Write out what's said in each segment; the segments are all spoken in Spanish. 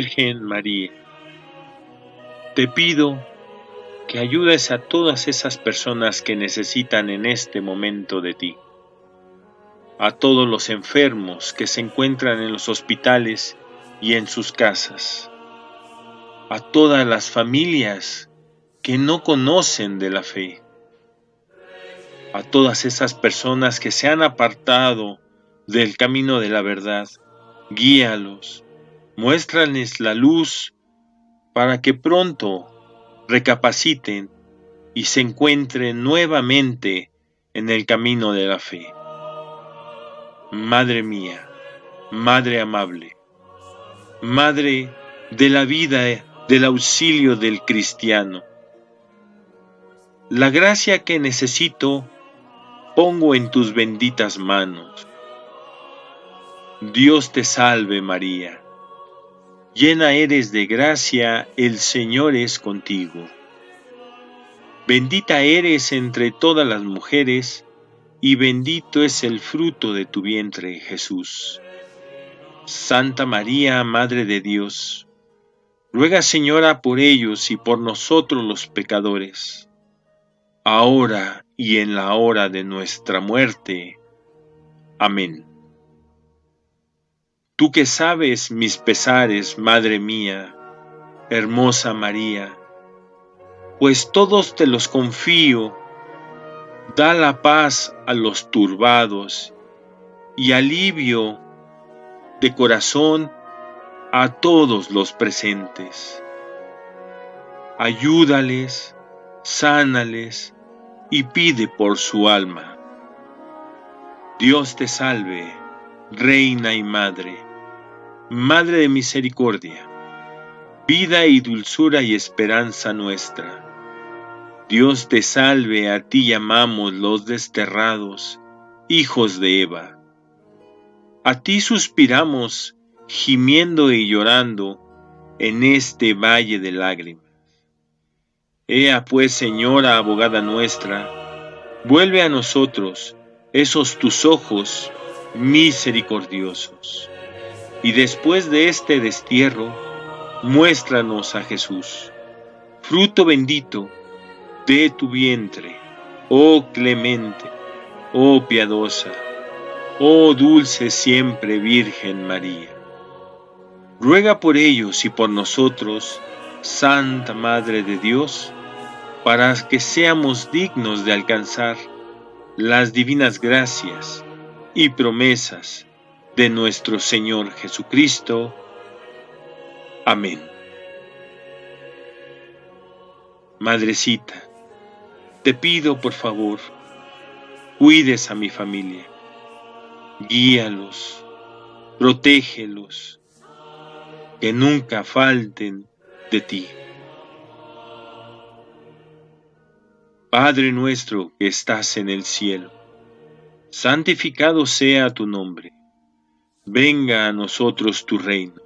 Virgen María, te pido que ayudes a todas esas personas que necesitan en este momento de ti, a todos los enfermos que se encuentran en los hospitales y en sus casas, a todas las familias que no conocen de la fe, a todas esas personas que se han apartado del camino de la verdad, guíalos, muéstrales la luz para que pronto recapaciten y se encuentren nuevamente en el camino de la fe. Madre mía, Madre amable, Madre de la vida, del auxilio del cristiano, la gracia que necesito pongo en tus benditas manos. Dios te salve María llena eres de gracia, el Señor es contigo. Bendita eres entre todas las mujeres, y bendito es el fruto de tu vientre, Jesús. Santa María, Madre de Dios, ruega Señora por ellos y por nosotros los pecadores, ahora y en la hora de nuestra muerte. Amén. Tú que sabes mis pesares, Madre mía, hermosa María, pues todos te los confío, da la paz a los turbados y alivio de corazón a todos los presentes. Ayúdales, sánales y pide por su alma. Dios te salve, Reina y Madre Madre de misericordia, vida y dulzura y esperanza nuestra. Dios te salve, a ti llamamos los desterrados, hijos de Eva. A ti suspiramos, gimiendo y llorando, en este valle de lágrimas. Ea pues, Señora, abogada nuestra, vuelve a nosotros esos tus ojos misericordiosos y después de este destierro, muéstranos a Jesús, fruto bendito de tu vientre, oh clemente, oh piadosa, oh dulce siempre Virgen María. Ruega por ellos y por nosotros, Santa Madre de Dios, para que seamos dignos de alcanzar las divinas gracias y promesas de nuestro Señor Jesucristo. Amén. Madrecita, te pido por favor, cuides a mi familia, guíalos, protégelos, que nunca falten de ti. Padre nuestro que estás en el cielo, santificado sea tu nombre venga a nosotros tu reino.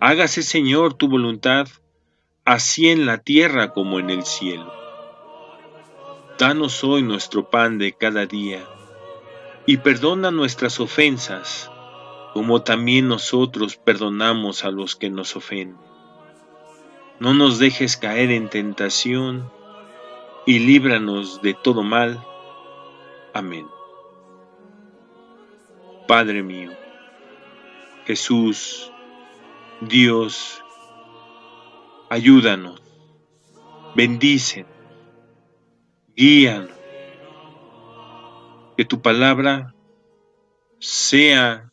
Hágase, Señor, tu voluntad, así en la tierra como en el cielo. Danos hoy nuestro pan de cada día, y perdona nuestras ofensas, como también nosotros perdonamos a los que nos ofenden. No nos dejes caer en tentación, y líbranos de todo mal. Amén. Padre mío, Jesús, Dios, ayúdanos, bendicen, guíanos, que tu palabra sea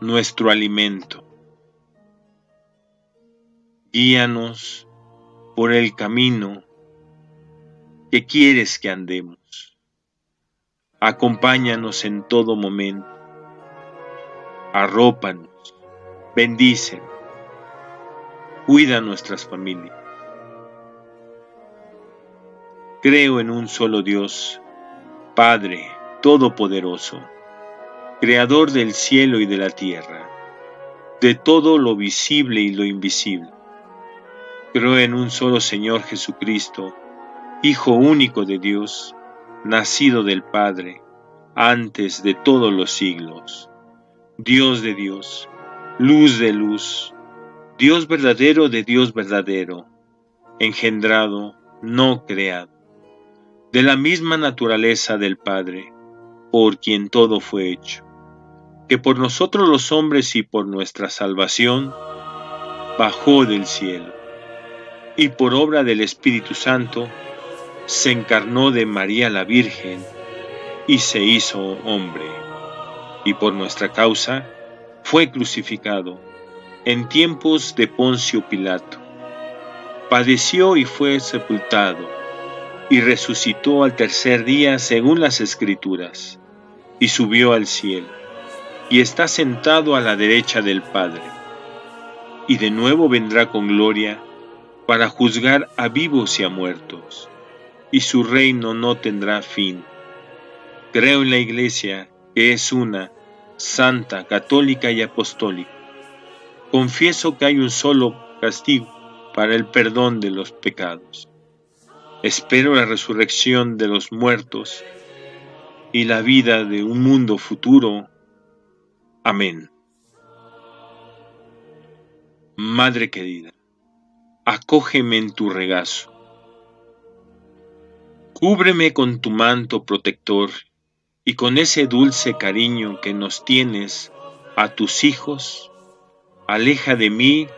nuestro alimento. Guíanos por el camino que quieres que andemos. Acompáñanos en todo momento. Arrópanos bendice, cuida nuestras familias. Creo en un solo Dios, Padre Todopoderoso, Creador del cielo y de la tierra, de todo lo visible y lo invisible. Creo en un solo Señor Jesucristo, Hijo único de Dios, nacido del Padre, antes de todos los siglos, Dios de Dios, luz de luz, Dios verdadero de Dios verdadero, engendrado, no creado, de la misma naturaleza del Padre, por quien todo fue hecho, que por nosotros los hombres y por nuestra salvación, bajó del cielo, y por obra del Espíritu Santo, se encarnó de María la Virgen, y se hizo hombre, y por nuestra causa fue crucificado en tiempos de Poncio Pilato. Padeció y fue sepultado, y resucitó al tercer día según las Escrituras, y subió al cielo, y está sentado a la derecha del Padre, y de nuevo vendrá con gloria para juzgar a vivos y a muertos, y su reino no tendrá fin. Creo en la Iglesia, que es una, santa, católica y apostólica confieso que hay un solo castigo para el perdón de los pecados. Espero la resurrección de los muertos y la vida de un mundo futuro. Amén. Madre querida, acógeme en tu regazo. Cúbreme con tu manto protector y con ese dulce cariño que nos tienes a tus hijos aleja de mí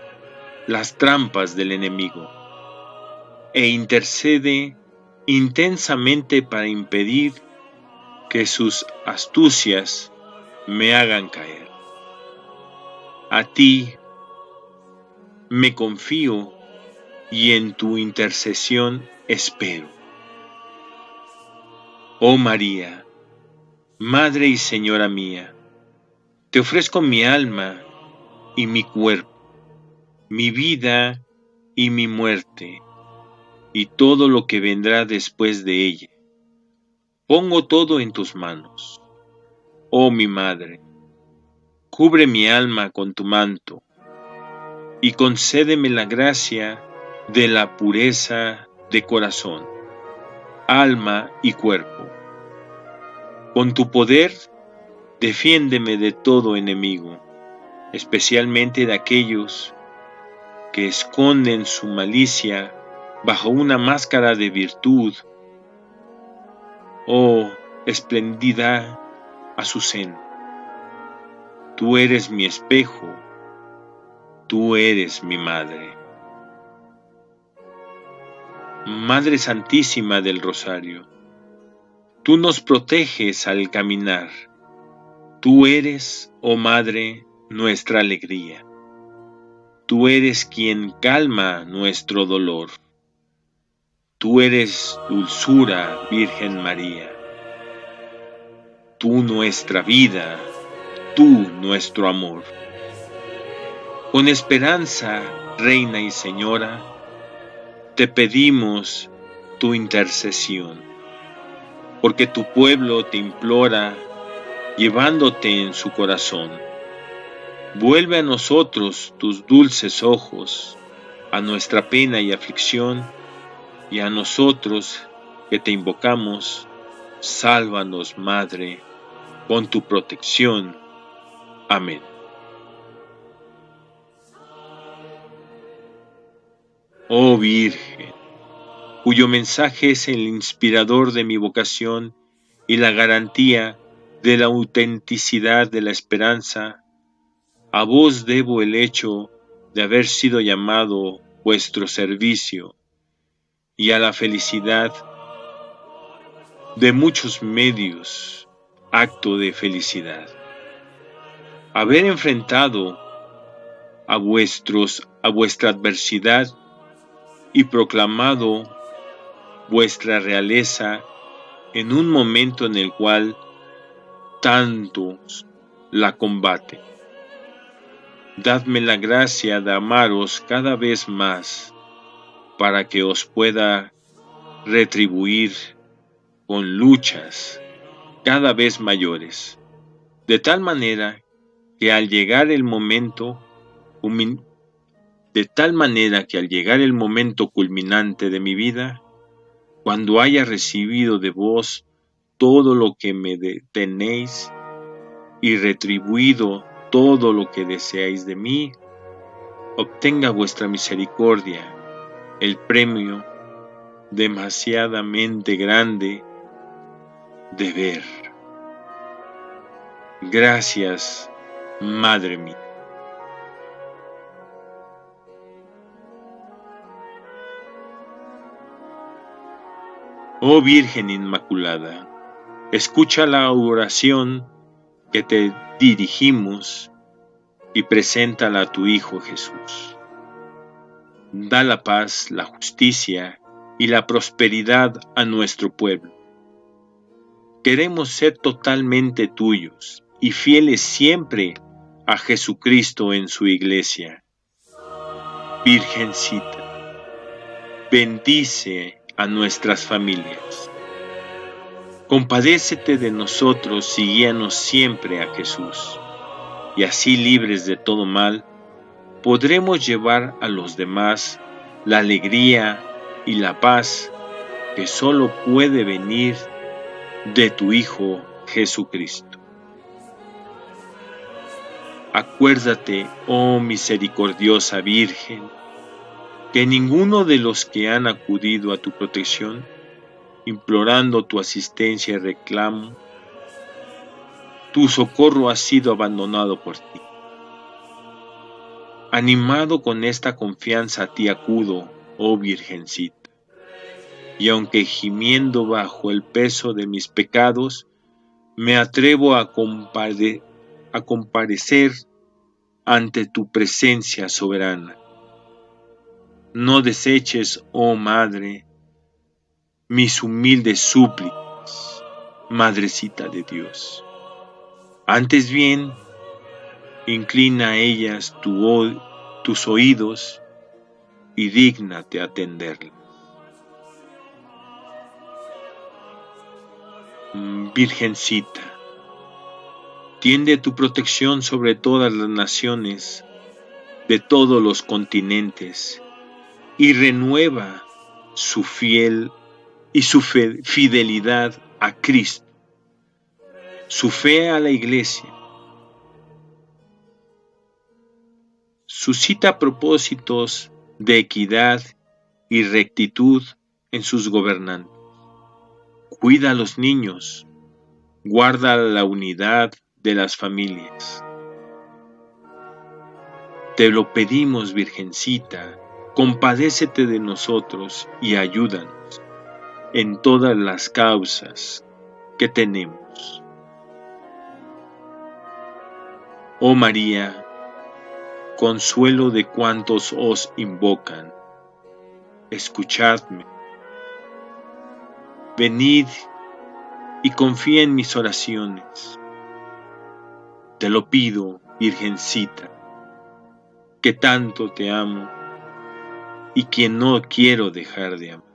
las trampas del enemigo e intercede intensamente para impedir que sus astucias me hagan caer. A ti me confío y en tu intercesión espero. Oh María, Madre y Señora mía, te ofrezco mi alma y mi cuerpo, mi vida y mi muerte, y todo lo que vendrá después de ella. Pongo todo en tus manos. Oh mi madre, cubre mi alma con tu manto, y concédeme la gracia de la pureza de corazón, alma y cuerpo. Con tu poder, defiéndeme de todo enemigo especialmente de aquellos que esconden su malicia bajo una máscara de virtud. Oh, espléndida Azucena, tú eres mi espejo, tú eres mi madre. Madre Santísima del Rosario, tú nos proteges al caminar. Tú eres, oh Madre, nuestra alegría. Tú eres quien calma nuestro dolor. Tú eres dulzura, Virgen María. Tú nuestra vida, tú nuestro amor. Con esperanza, Reina y Señora, te pedimos tu intercesión, porque tu pueblo te implora llevándote en su corazón Vuelve a nosotros tus dulces ojos, a nuestra pena y aflicción, y a nosotros que te invocamos, sálvanos, Madre, con tu protección. Amén. Oh Virgen, cuyo mensaje es el inspirador de mi vocación y la garantía de la autenticidad de la esperanza, a vos debo el hecho de haber sido llamado vuestro servicio y a la felicidad de muchos medios, acto de felicidad. Haber enfrentado a vuestros a vuestra adversidad y proclamado vuestra realeza en un momento en el cual tantos la combaten dadme la gracia de amaros cada vez más, para que os pueda retribuir con luchas cada vez mayores, de tal manera que al llegar el momento, de tal manera que al llegar el momento culminante de mi vida, cuando haya recibido de vos todo lo que me tenéis y retribuido todo lo que deseáis de mí, obtenga vuestra misericordia el premio demasiadamente grande de ver. Gracias, Madre mía. Oh Virgen Inmaculada, escucha la oración que te dirigimos y preséntala a tu Hijo Jesús. Da la paz, la justicia y la prosperidad a nuestro pueblo. Queremos ser totalmente tuyos y fieles siempre a Jesucristo en su iglesia. Virgencita, bendice a nuestras familias. Compadécete de nosotros y guíanos siempre a Jesús y así libres de todo mal, podremos llevar a los demás la alegría y la paz que solo puede venir de tu Hijo Jesucristo. Acuérdate, oh misericordiosa Virgen, que ninguno de los que han acudido a tu protección, implorando tu asistencia y reclamo, tu socorro ha sido abandonado por ti. Animado con esta confianza a ti acudo, oh Virgencita, y aunque gimiendo bajo el peso de mis pecados, me atrevo a, a comparecer ante tu presencia soberana. No deseches, oh Madre, mis humildes súplicas, Madrecita de Dios. Antes bien, inclina a ellas tus oídos y dígnate atenderlas. Virgencita, tiende tu protección sobre todas las naciones de todos los continentes y renueva su fiel y su fidelidad a Cristo su fe a la iglesia, suscita propósitos de equidad y rectitud en sus gobernantes. Cuida a los niños, guarda la unidad de las familias. Te lo pedimos, Virgencita, compadécete de nosotros y ayúdanos en todas las causas que tenemos. Oh María, consuelo de cuantos os invocan, escuchadme. Venid y confía en mis oraciones. Te lo pido, Virgencita, que tanto te amo y que no quiero dejar de amar.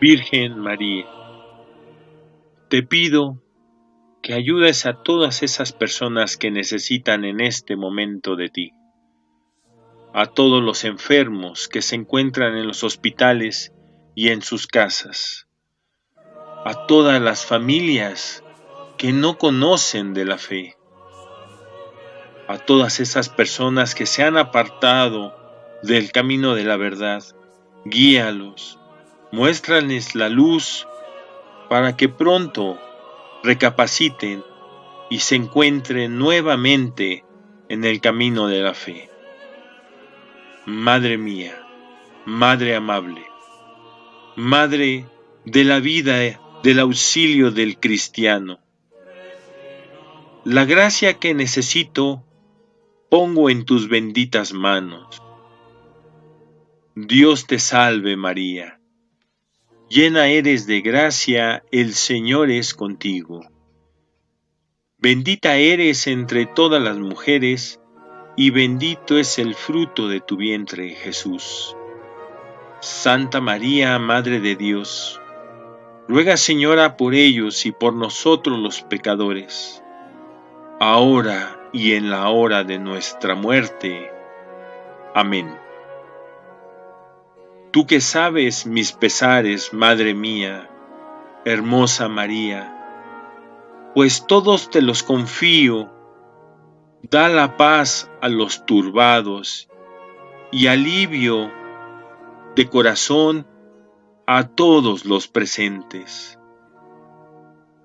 Virgen María, te pido que ayudes a todas esas personas que necesitan en este momento de ti, a todos los enfermos que se encuentran en los hospitales y en sus casas, a todas las familias que no conocen de la fe, a todas esas personas que se han apartado del camino de la verdad, guíalos, muéstrales la luz para que pronto recapaciten y se encuentren nuevamente en el camino de la fe. Madre mía, Madre amable, Madre de la vida, del auxilio del cristiano. La gracia que necesito pongo en tus benditas manos. Dios te salve María, llena eres de gracia, el Señor es contigo. Bendita eres entre todas las mujeres, y bendito es el fruto de tu vientre, Jesús. Santa María, Madre de Dios, ruega Señora por ellos y por nosotros los pecadores, ahora y en la hora de nuestra muerte. Amén. Tú que sabes mis pesares, Madre mía, hermosa María, pues todos te los confío. Da la paz a los turbados y alivio de corazón a todos los presentes.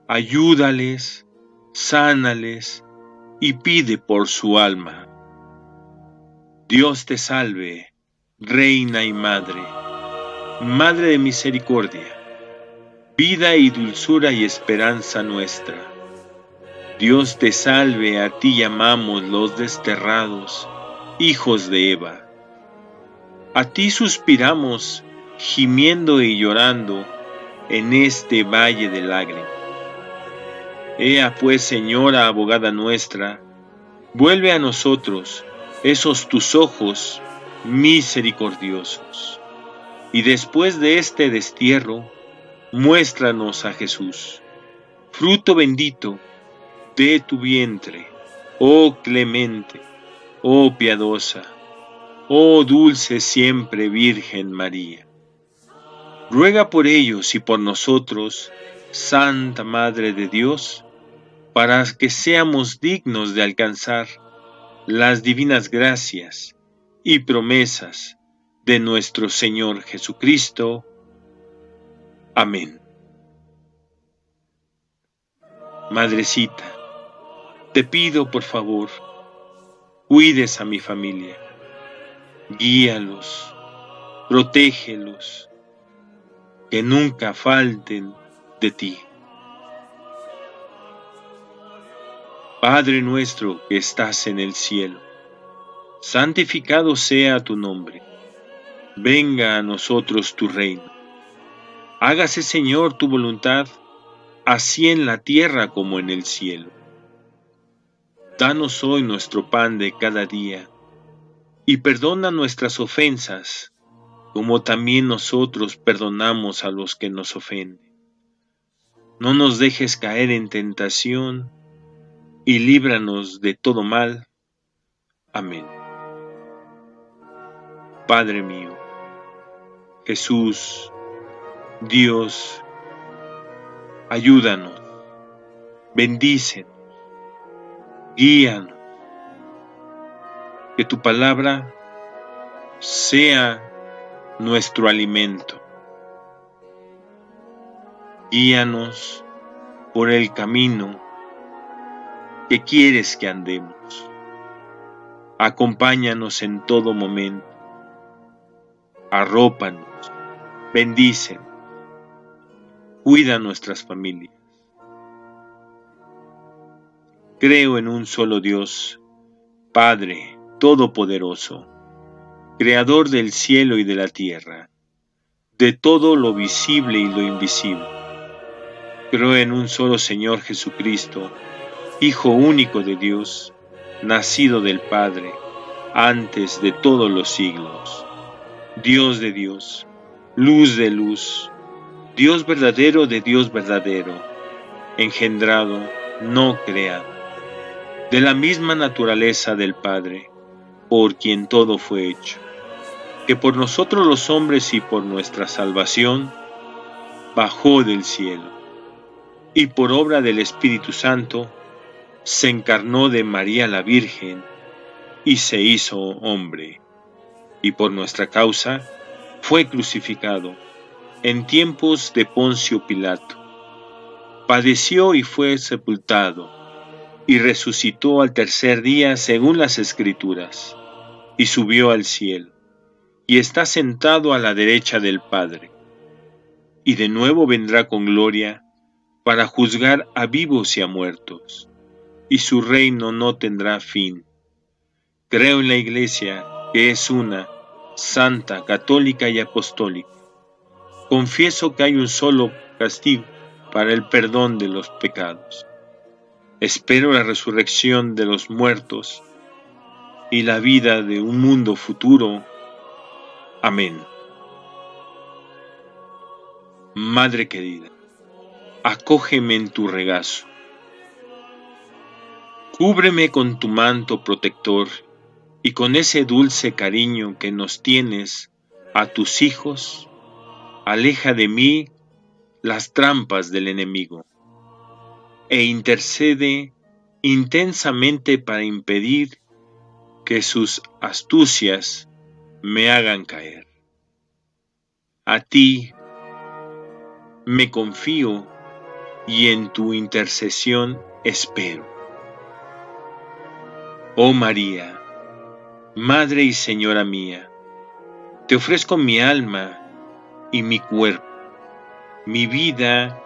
Ayúdales, sánales y pide por su alma. Dios te salve, Reina y Madre, Madre de misericordia, vida y dulzura y esperanza nuestra Dios te salve, a ti llamamos los desterrados, hijos de Eva. A ti suspiramos, gimiendo y llorando en este valle de lágrimas. Ea pues, Señora abogada nuestra, vuelve a nosotros esos tus ojos misericordiosos. Y después de este destierro, muéstranos a Jesús, fruto bendito de tu vientre, oh clemente, oh piadosa, oh dulce siempre Virgen María. Ruega por ellos y por nosotros, Santa Madre de Dios, para que seamos dignos de alcanzar las divinas gracias y promesas de nuestro Señor Jesucristo. Amén. Madrecita, te pido, por favor, cuides a mi familia, guíalos, protégelos, que nunca falten de ti. Padre nuestro que estás en el cielo, santificado sea tu nombre. Venga a nosotros tu reino. Hágase, Señor, tu voluntad, así en la tierra como en el cielo. Danos hoy nuestro pan de cada día, y perdona nuestras ofensas, como también nosotros perdonamos a los que nos ofenden. No nos dejes caer en tentación, y líbranos de todo mal. Amén. Padre mío, Jesús, Dios, ayúdanos, bendícenos guíanos. Que tu palabra sea nuestro alimento. Guíanos por el camino que quieres que andemos. Acompáñanos en todo momento. Arrópanos, bendícenos, cuida nuestras familias. Creo en un solo Dios, Padre Todopoderoso, Creador del cielo y de la tierra, de todo lo visible y lo invisible. Creo en un solo Señor Jesucristo, Hijo único de Dios, nacido del Padre, antes de todos los siglos, Dios de Dios, luz de luz, Dios verdadero de Dios verdadero, engendrado, no creado de la misma naturaleza del Padre, por quien todo fue hecho, que por nosotros los hombres y por nuestra salvación, bajó del cielo, y por obra del Espíritu Santo, se encarnó de María la Virgen, y se hizo hombre, y por nuestra causa fue crucificado en tiempos de Poncio Pilato padeció y fue sepultado, y resucitó al tercer día según las escrituras, y subió al cielo, y está sentado a la derecha del Padre, y de nuevo vendrá con gloria para juzgar a vivos y a muertos, y su reino no tendrá fin. Creo en la Iglesia, que es una, santa, católica y apostólica. Confieso que hay un solo castigo para el perdón de los pecados. Espero la resurrección de los muertos y la vida de un mundo futuro. Amén. Madre querida, acógeme en tu regazo. Cúbreme con tu manto protector y con ese dulce cariño que nos tienes a tus hijos, aleja de mí las trampas del enemigo e intercede intensamente para impedir que sus astucias me hagan caer. A ti me confío y en tu intercesión espero. Oh María, Madre y Señora mía, te ofrezco mi alma y mi cuerpo, mi vida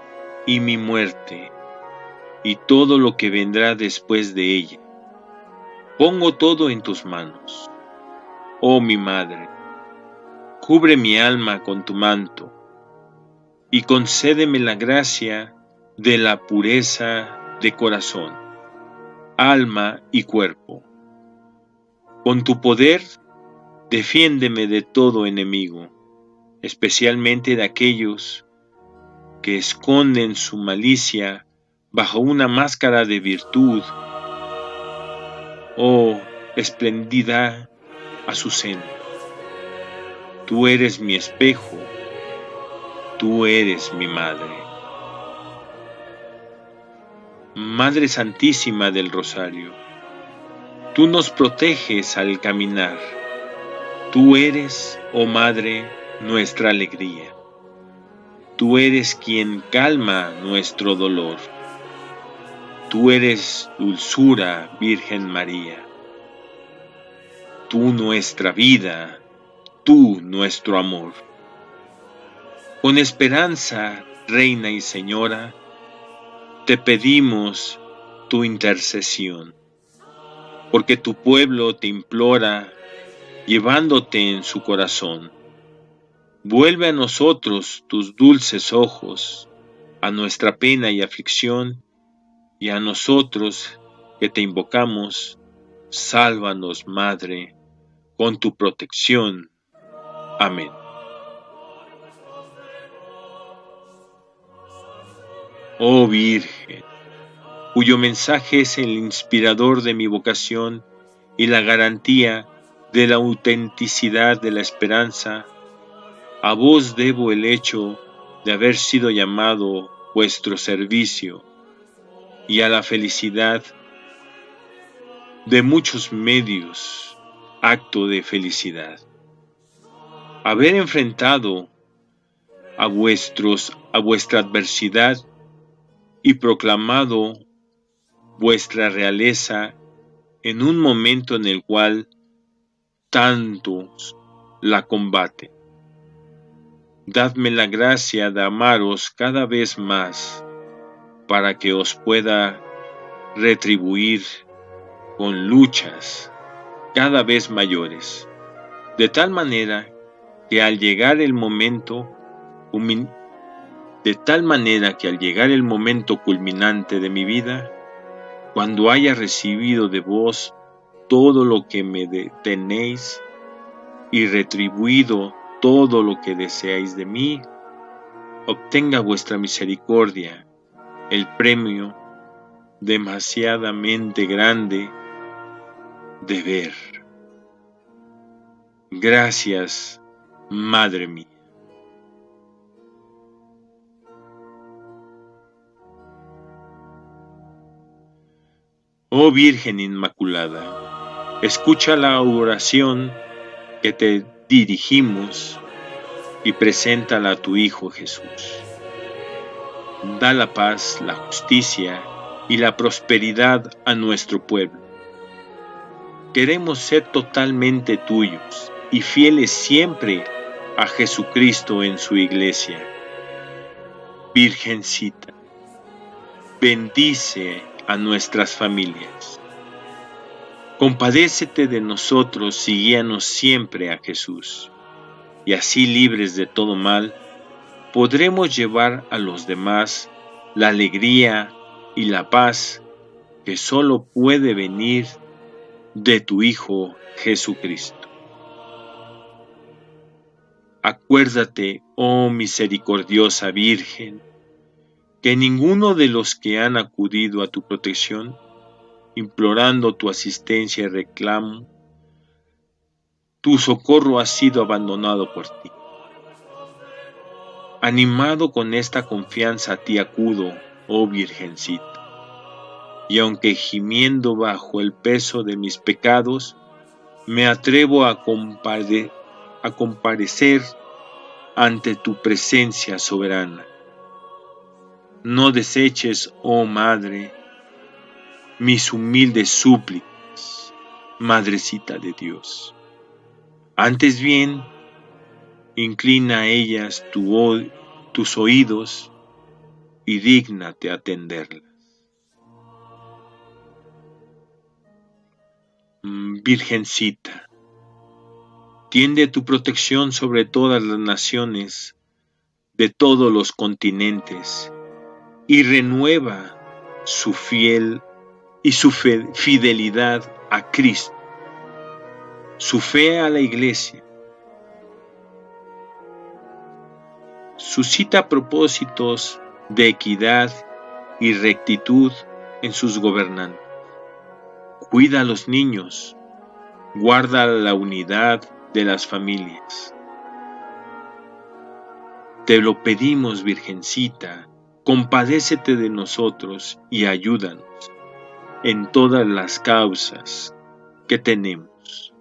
y mi muerte, y todo lo que vendrá después de ella. Pongo todo en tus manos. Oh mi Madre, cubre mi alma con tu manto, y concédeme la gracia de la pureza de corazón, alma y cuerpo con tu poder, defiéndeme de todo enemigo, especialmente de aquellos que esconden su malicia bajo una máscara de virtud. Oh, espléndida Azucena, tú eres mi espejo, tú eres mi madre. Madre Santísima del Rosario, Tú nos proteges al caminar. Tú eres, oh Madre, nuestra alegría. Tú eres quien calma nuestro dolor. Tú eres dulzura, Virgen María. Tú nuestra vida, tú nuestro amor. Con esperanza, Reina y Señora, te pedimos tu intercesión porque tu pueblo te implora, llevándote en su corazón. Vuelve a nosotros tus dulces ojos, a nuestra pena y aflicción, y a nosotros que te invocamos, sálvanos, Madre, con tu protección. Amén. Oh Virgen, cuyo mensaje es el inspirador de mi vocación y la garantía de la autenticidad de la esperanza, a vos debo el hecho de haber sido llamado vuestro servicio y a la felicidad de muchos medios, acto de felicidad. Haber enfrentado a vuestros a vuestra adversidad y proclamado vuestra realeza en un momento en el cual tantos la combaten. Dadme la gracia de amaros cada vez más para que os pueda retribuir con luchas cada vez mayores, de tal manera que al llegar el momento de tal manera que al llegar el momento culminante de mi vida, cuando haya recibido de vos todo lo que me tenéis y retribuido todo lo que deseáis de mí, obtenga vuestra misericordia el premio demasiadamente grande de ver. Gracias, Madre mía. Oh Virgen Inmaculada, escucha la oración que te dirigimos y preséntala a tu Hijo Jesús. da la paz, la justicia y la prosperidad a nuestro pueblo. Queremos ser totalmente tuyos y fieles siempre a Jesucristo en su iglesia. Virgencita, bendice a nuestras familias. Compadécete de nosotros y guíanos siempre a Jesús, y así libres de todo mal, podremos llevar a los demás la alegría y la paz que solo puede venir de tu Hijo Jesucristo. Acuérdate, oh misericordiosa Virgen, que ninguno de los que han acudido a tu protección, implorando tu asistencia y reclamo, tu socorro ha sido abandonado por ti. Animado con esta confianza a ti acudo, oh Virgencita, y aunque gimiendo bajo el peso de mis pecados, me atrevo a, comparecer ante tu presencia soberana. No deseches, oh Madre, mis humildes súplicas, Madrecita de Dios. Antes bien, inclina a ellas tu, tus oídos y dígnate atenderlas. Mm, Virgencita, Tiende tu protección sobre todas las naciones de todos los continentes y renueva su fiel y su fidelidad a Cristo, su fe a la iglesia. Suscita propósitos de equidad y rectitud en sus gobernantes. Cuida a los niños, guarda la unidad de las familias. Te lo pedimos, Virgencita, compadécete de nosotros y ayúdanos en todas las causas que tenemos.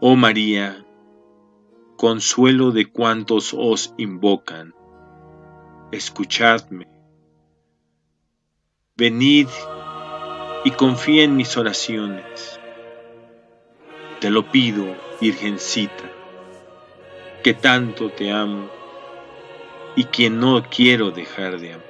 Oh María, consuelo de cuantos os invocan, escuchadme. Venid y confía en mis oraciones te lo pido, Virgencita, que tanto te amo y que no quiero dejar de amar.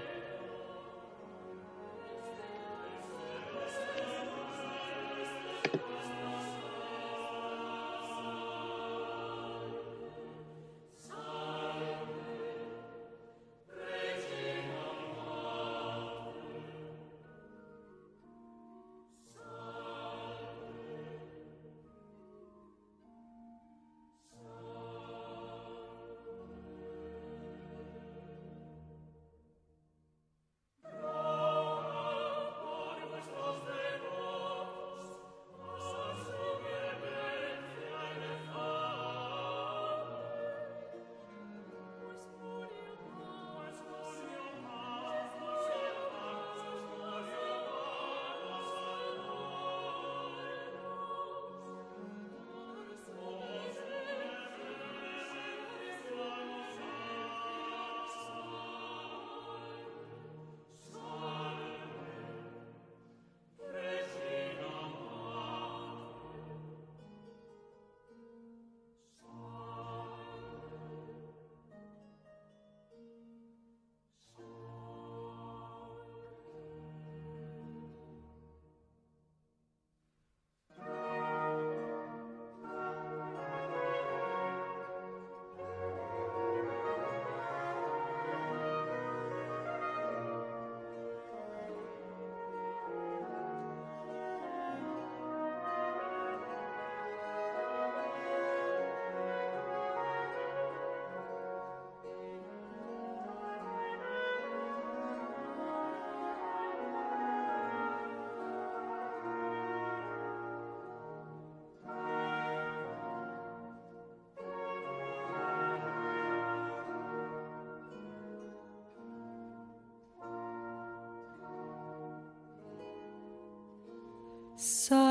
Salve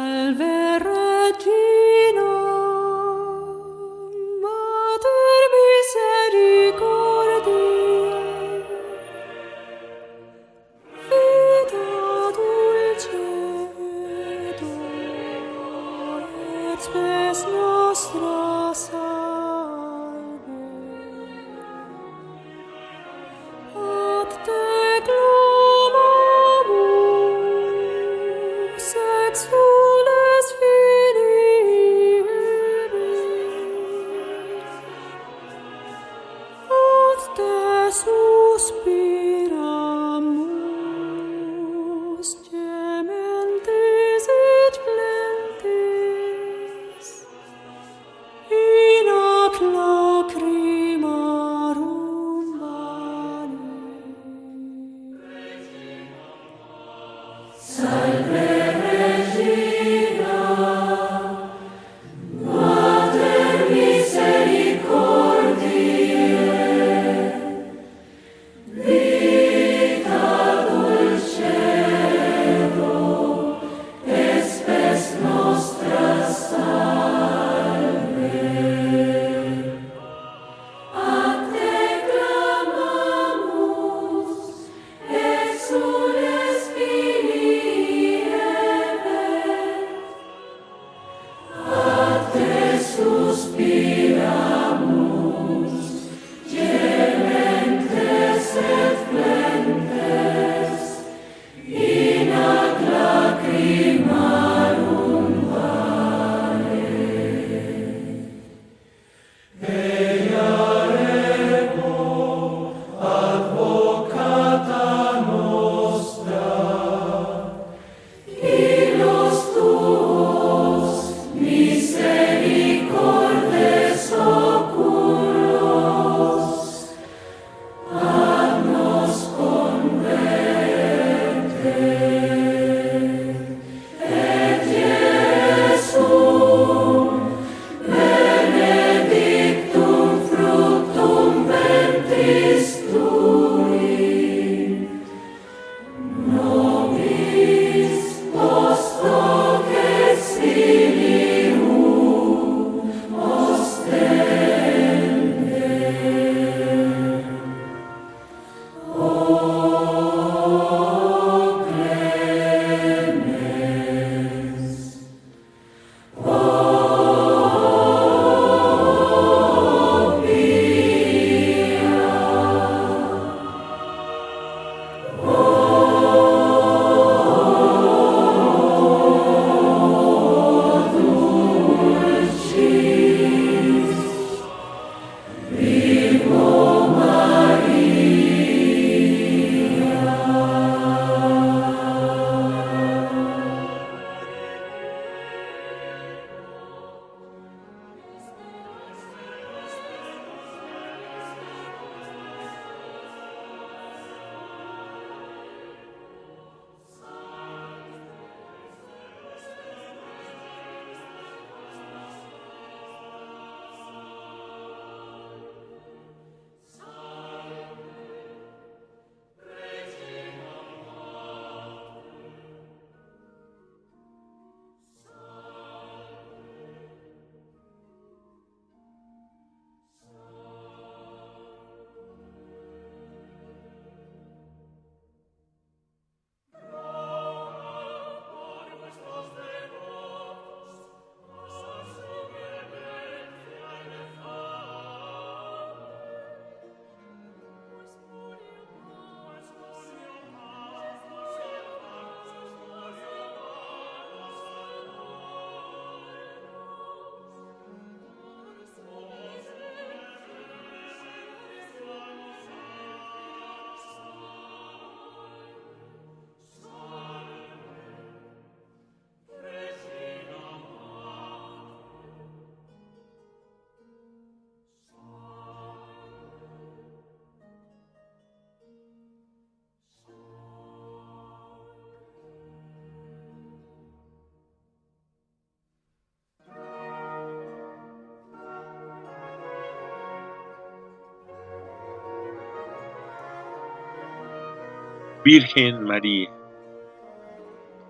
Virgen María,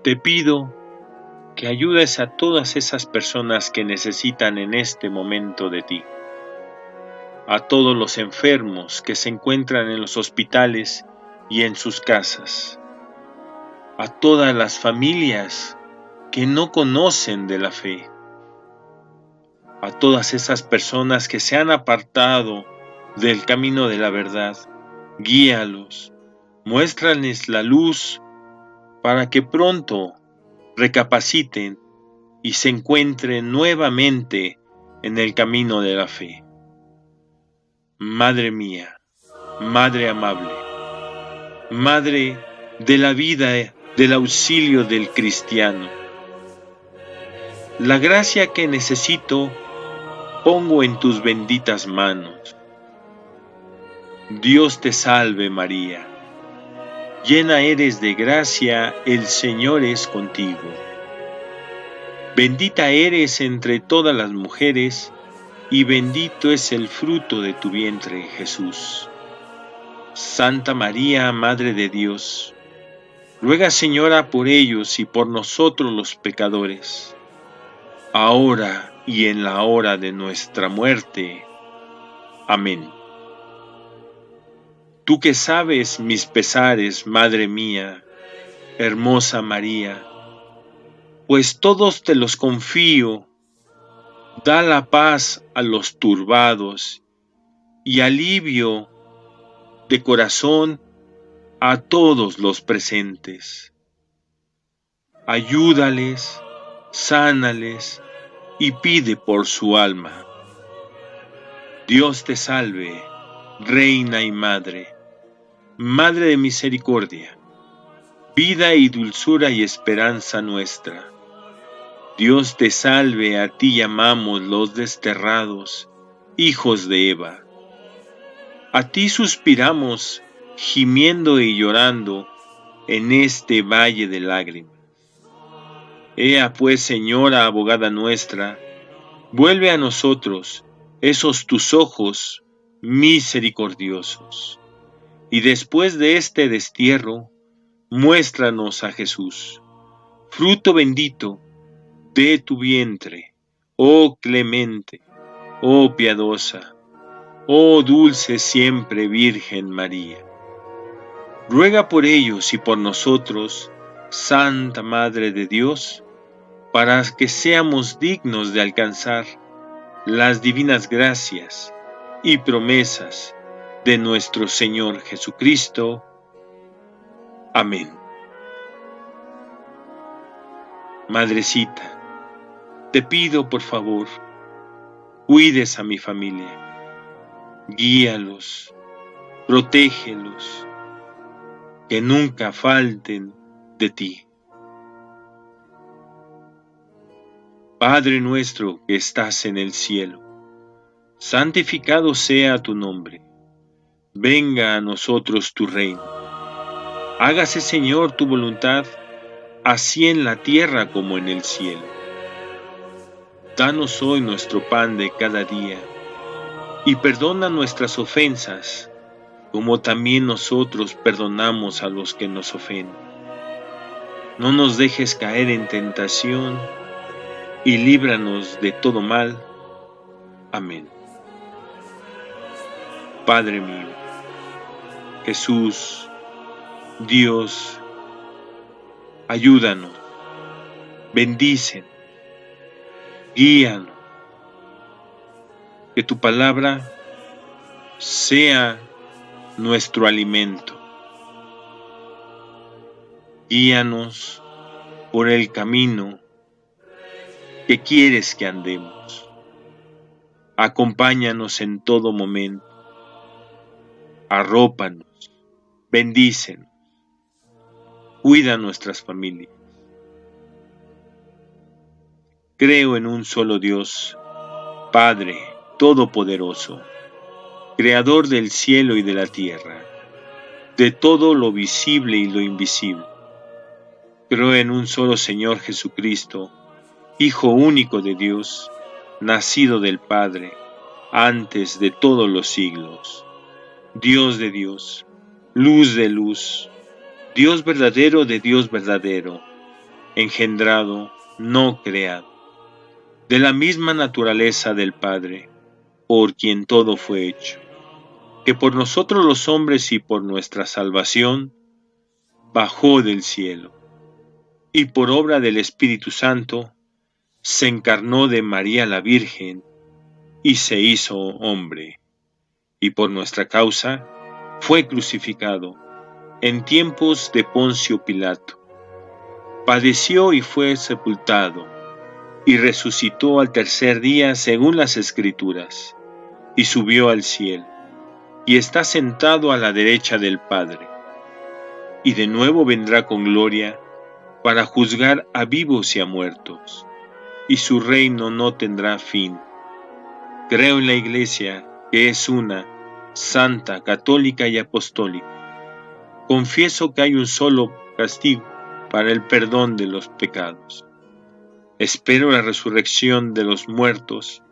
te pido que ayudes a todas esas personas que necesitan en este momento de ti, a todos los enfermos que se encuentran en los hospitales y en sus casas, a todas las familias que no conocen de la fe, a todas esas personas que se han apartado del camino de la verdad, guíalos, muéstrales la luz para que pronto recapaciten y se encuentren nuevamente en el camino de la fe. Madre mía, Madre amable, Madre de la vida, del auxilio del cristiano, la gracia que necesito pongo en tus benditas manos. Dios te salve María llena eres de gracia, el Señor es contigo. Bendita eres entre todas las mujeres, y bendito es el fruto de tu vientre, Jesús. Santa María, Madre de Dios, ruega Señora por ellos y por nosotros los pecadores, ahora y en la hora de nuestra muerte. Amén. Tú que sabes mis pesares, Madre mía, hermosa María, pues todos te los confío, da la paz a los turbados y alivio de corazón a todos los presentes. Ayúdales, sánales y pide por su alma. Dios te salve, Reina y Madre Madre de misericordia, vida y dulzura y esperanza nuestra. Dios te salve, a ti llamamos los desterrados, hijos de Eva. A ti suspiramos, gimiendo y llorando en este valle de lágrimas. Ea pues, Señora abogada nuestra, vuelve a nosotros esos tus ojos misericordiosos y después de este destierro, muéstranos a Jesús, fruto bendito de tu vientre, oh clemente, oh piadosa, oh dulce siempre Virgen María. Ruega por ellos y por nosotros, Santa Madre de Dios, para que seamos dignos de alcanzar las divinas gracias y promesas de nuestro Señor Jesucristo. Amén. Madrecita, te pido por favor, cuides a mi familia, guíalos, protégelos, que nunca falten de ti. Padre nuestro que estás en el cielo, santificado sea tu nombre venga a nosotros tu reino. Hágase, Señor, tu voluntad, así en la tierra como en el cielo. Danos hoy nuestro pan de cada día, y perdona nuestras ofensas, como también nosotros perdonamos a los que nos ofenden. No nos dejes caer en tentación, y líbranos de todo mal. Amén. Padre mío, Jesús, Dios, ayúdanos, bendicen, guíanos, que tu palabra sea nuestro alimento. Guíanos por el camino que quieres que andemos. Acompáñanos en todo momento arrópanos, bendícenos, cuida nuestras familias. Creo en un solo Dios, Padre Todopoderoso, Creador del cielo y de la tierra, de todo lo visible y lo invisible. Creo en un solo Señor Jesucristo, Hijo único de Dios, nacido del Padre, antes de todos los siglos Dios de Dios, luz de luz, Dios verdadero de Dios verdadero, engendrado, no creado, de la misma naturaleza del Padre, por quien todo fue hecho, que por nosotros los hombres y por nuestra salvación, bajó del cielo, y por obra del Espíritu Santo, se encarnó de María la Virgen, y se hizo hombre y por nuestra causa fue crucificado en tiempos de Poncio Pilato. Padeció y fue sepultado, y resucitó al tercer día según las Escrituras, y subió al cielo, y está sentado a la derecha del Padre, y de nuevo vendrá con gloria para juzgar a vivos y a muertos, y su reino no tendrá fin. Creo en la Iglesia, que es una, santa, católica y apostólica. confieso que hay un solo castigo para el perdón de los pecados. Espero la resurrección de los muertos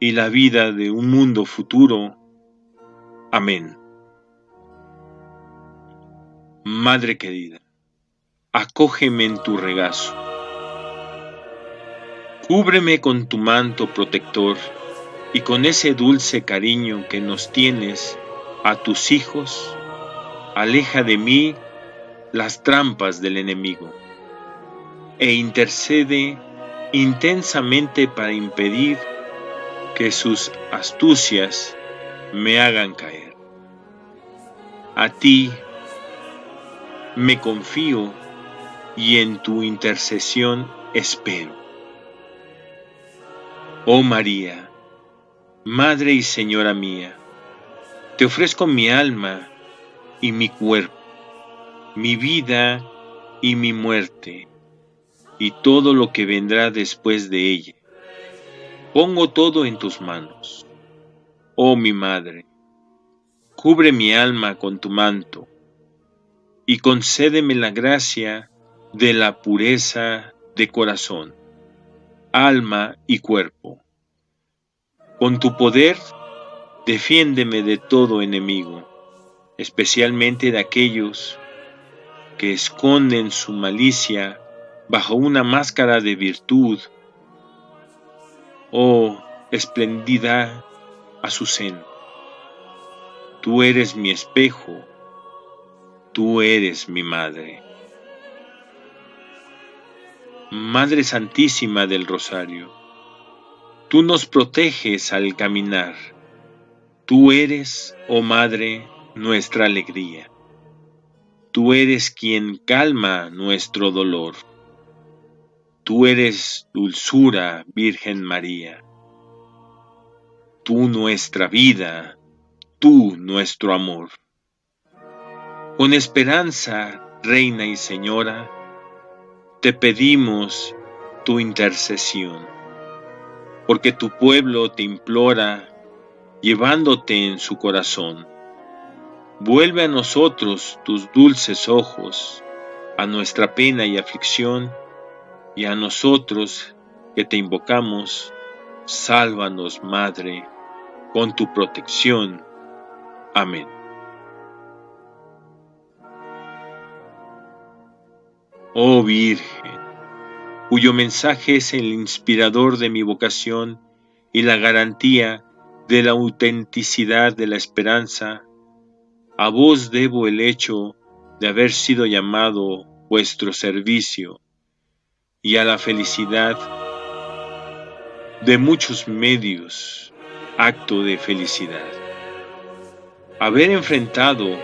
y la vida de un mundo futuro. Amén. Madre querida, acógeme en tu regazo. Cúbreme con tu manto protector y con ese dulce cariño que nos tienes a tus hijos, aleja de mí las trampas del enemigo e intercede intensamente para impedir que sus astucias me hagan caer. A ti me confío y en tu intercesión espero. Oh María, Madre y Señora mía, te ofrezco mi alma y mi cuerpo, mi vida y mi muerte, y todo lo que vendrá después de ella. Pongo todo en tus manos. Oh mi Madre, cubre mi alma con tu manto, y concédeme la gracia de la pureza de corazón, alma y cuerpo. Con tu poder, defiéndeme de todo enemigo especialmente de aquellos que esconden su malicia bajo una máscara de virtud oh espléndida Azucena. Tú eres mi espejo, tú eres mi madre. Madre Santísima del Rosario, tú nos proteges al caminar. Tú eres, oh Madre, nuestra alegría. Tú eres quien calma nuestro dolor. Tú eres dulzura, Virgen María. Tú nuestra vida, tú nuestro amor. Con esperanza, Reina y Señora, te pedimos tu intercesión, porque tu pueblo te implora, llevándote en su corazón Vuelve a nosotros tus dulces ojos, a nuestra pena y aflicción, y a nosotros que te invocamos, sálvanos, Madre, con tu protección. Amén. Oh Virgen, cuyo mensaje es el inspirador de mi vocación y la garantía de la autenticidad de la esperanza, a vos debo el hecho de haber sido llamado vuestro servicio y a la felicidad de muchos medios, acto de felicidad. Haber enfrentado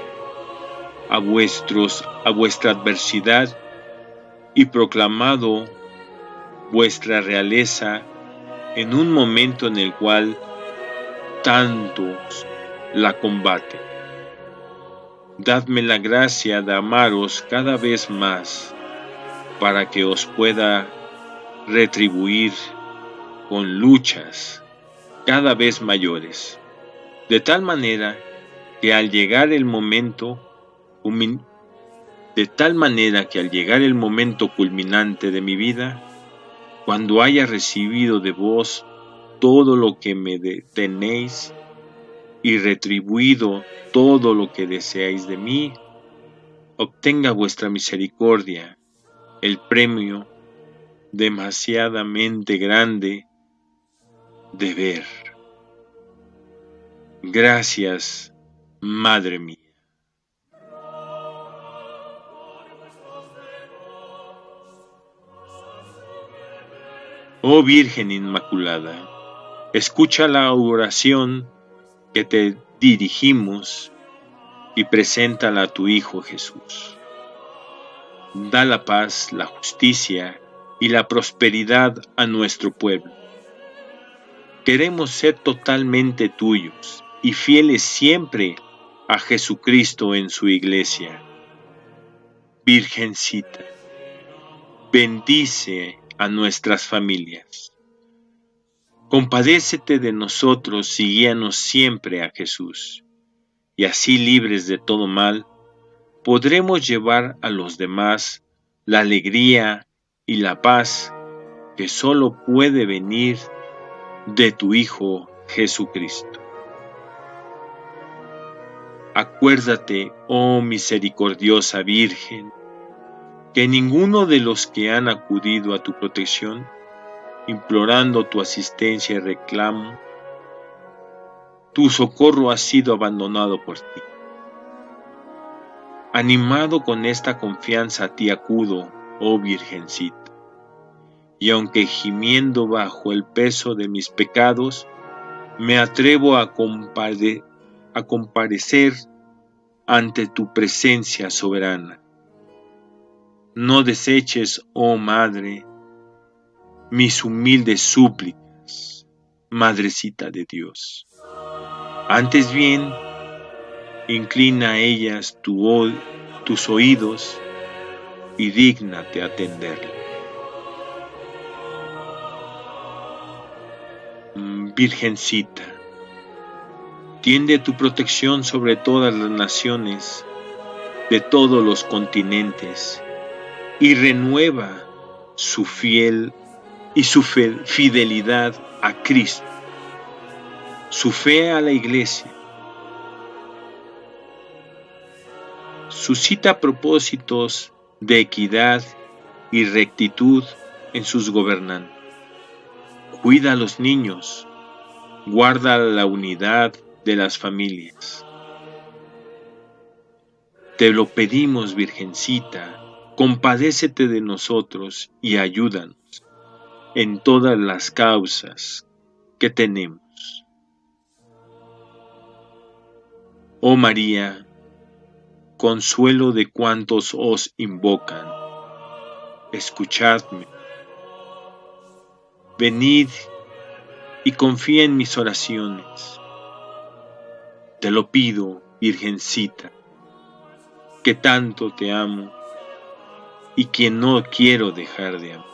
a vuestros a vuestra adversidad y proclamado vuestra realeza en un momento en el cual tantos la combaten dadme la gracia de amaros cada vez más, para que os pueda retribuir con luchas cada vez mayores, de tal manera que al llegar el momento de tal manera que al llegar el momento culminante de mi vida, cuando haya recibido de vos todo lo que me tenéis y retribuido todo lo que deseáis de mí, obtenga vuestra misericordia el premio demasiadamente grande de ver. Gracias, Madre mía. Oh Virgen Inmaculada, escucha la oración que te dirigimos y preséntala a tu Hijo Jesús. Da la paz, la justicia y la prosperidad a nuestro pueblo. Queremos ser totalmente tuyos y fieles siempre a Jesucristo en su iglesia. Virgencita, bendice a nuestras familias. Compadécete de nosotros y guíanos siempre a Jesús, y así libres de todo mal, podremos llevar a los demás la alegría y la paz que solo puede venir de tu Hijo Jesucristo. Acuérdate, oh misericordiosa Virgen, que ninguno de los que han acudido a tu protección, implorando tu asistencia y reclamo, tu socorro ha sido abandonado por ti. Animado con esta confianza a ti acudo, oh Virgencita y aunque gimiendo bajo el peso de mis pecados, me atrevo a, a comparecer ante tu presencia soberana. No deseches, oh Madre, mis humildes súplicas, Madrecita de Dios. Antes bien, inclina a ellas tus oídos y dígnate atenderlas. Virgencita, tiende tu protección sobre todas las naciones de todos los continentes y renueva su fiel y su fidelidad a Cristo, su fe a la iglesia. Suscita propósitos de equidad y rectitud en sus gobernantes. Cuida a los niños, guarda la unidad de las familias. Te lo pedimos, Virgencita, compadécete de nosotros y ayúdanos en todas las causas que tenemos. Oh María, consuelo de cuantos os invocan, escuchadme. Venid y confía en mis oraciones. Te lo pido, Virgencita, que tanto te amo y que no quiero dejar de amar.